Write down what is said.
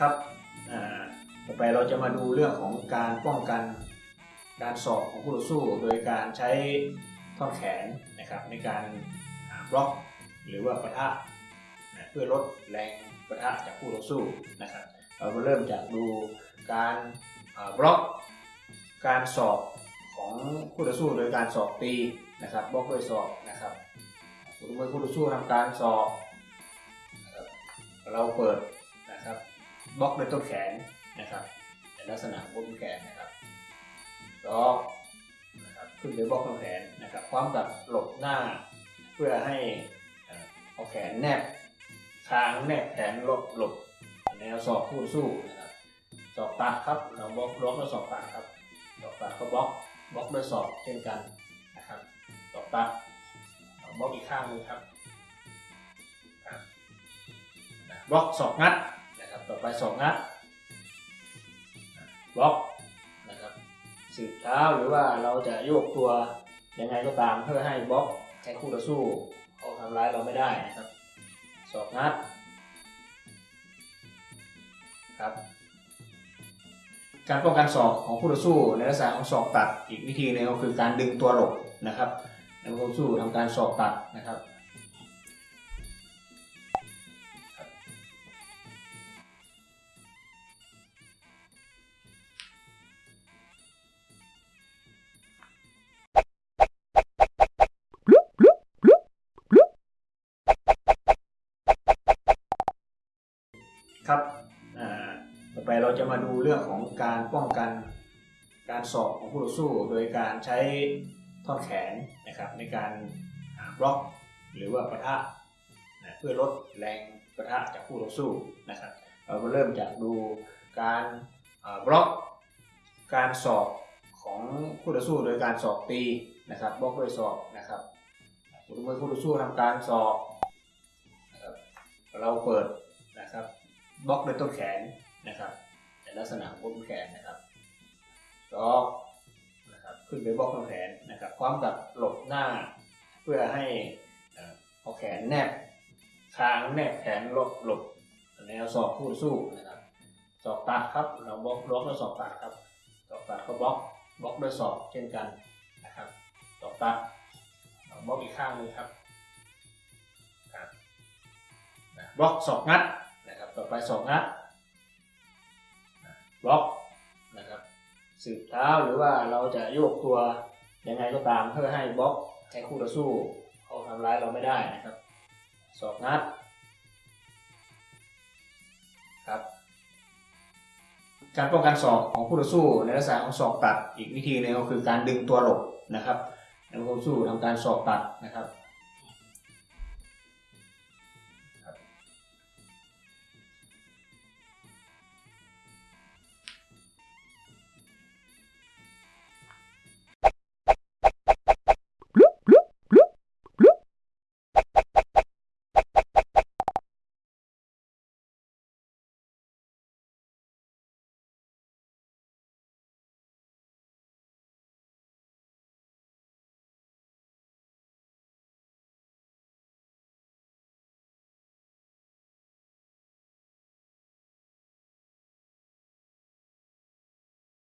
ครับต่อไปเราจะมาดูเรื่องของการป้องกันการสอบของคู่ต่อสู้ โดยการใช้ท่อนแขนนะครับในการบล็อกหรือว่าปะทะนะเพื่อลดแรงปะทะจากคู่ต่อสู้นะครับเรามาเริ่มจากดูการบล็อกการสอบของคู่ต่อสู้โดยการสอบตีนะครับบล็อกด้วยสอบนะครับสมมติคู่ต่อสู้ทำการสอบนะครับเราเปิด บล็อกด้วยต้นแขนนะครับในลักษณะของต้นแขนนะครับล็อกนะครับขึ้นด้วยบล็อกต้นแขนนะครับพร้อมกับหลบหน้า เพื่อให้เอาแขนแนบคางแนบแขนหลบหลบแนวศอกคู่สู้นะครับศอกตัดครับเราบล็อกบล็อกด้วยศอกตัดครับศอกตัดก็บล็อกบล็อกด้วยศอกเช่นกันนะครับศอกตัดเราบล็อกอีกข้างนึงครับบล็อกศอกงัด ต่อไปสองนัดบล็อกนะครับสืบเท้าหรือว่าเราจะโยกตัวยังไงก็ตามเพื่อให้บล็อกให้คู่ต่อสู้เขาทำร้ายเราไม่ได้นะครับสองนัดครับการป้องกันศอกของคู่ต่อสู้ในลักษณะของศอกตัดอีกวิธีหนึงก็คือการดึงตัวหลบนะครับในคู่ต่อสู้ทำการศอกตัดนะครับ ต่อไปเราจะมาดูเรื่องของการป้องกันการสอบของคู่ต่อสู้ โดยการใช้ท่อนแขนนะครับในการบล็อกหรือว่าปะทะนะเพื่อลดแรงปะทะจากคู่ต่อสู้นะครับเราก็เริ่มจากดูการบล็อกการสอบของคู่ต่อสู้โดยการสอบตีนะครับบล็อกด้วยสอบนะครับสมมติคู่ต่อสู้ทำการสอบนะครับเราเปิดนะครับบล็อกด้วยต้นแขน นะครับในลักษณะของต้นแขนนะครับล็อกนะครับขึ้นไปบล็อกต้นแขนนะครับพร้อมกับหลบหน้า เพื่อให้เอาแขนแนบคางแนบแขนหลบหลบแนวศอกคู่สู้นะครับศอกตัดครับเราบล็อกบล็อกด้วยศอกตัดครับศอกตัดก็บล็อกบล็อกด้วยศอกเช่นกันนะครับศอกตัดบล็อกอีกข้างหนึงครับบล็อกศอกงัดนะครับต่อไปสองนัด บล็อกนะครับสืบเท้าหรือว่าเราจะโยกตัวยังไงก็ตามเพื่อให้บล็อกให้คู่ต่อสู้เขาทำร้ายเราไม่ได้นะครับสองนัดครับการป้องกันศอกของคู่ต่อสู้ในลักษณะของศอกตัดอีกวิธีหนึงก็คือการดึงตัวหลบนะครับในคู่ต่อสู้ทำการศอกตัดนะครับ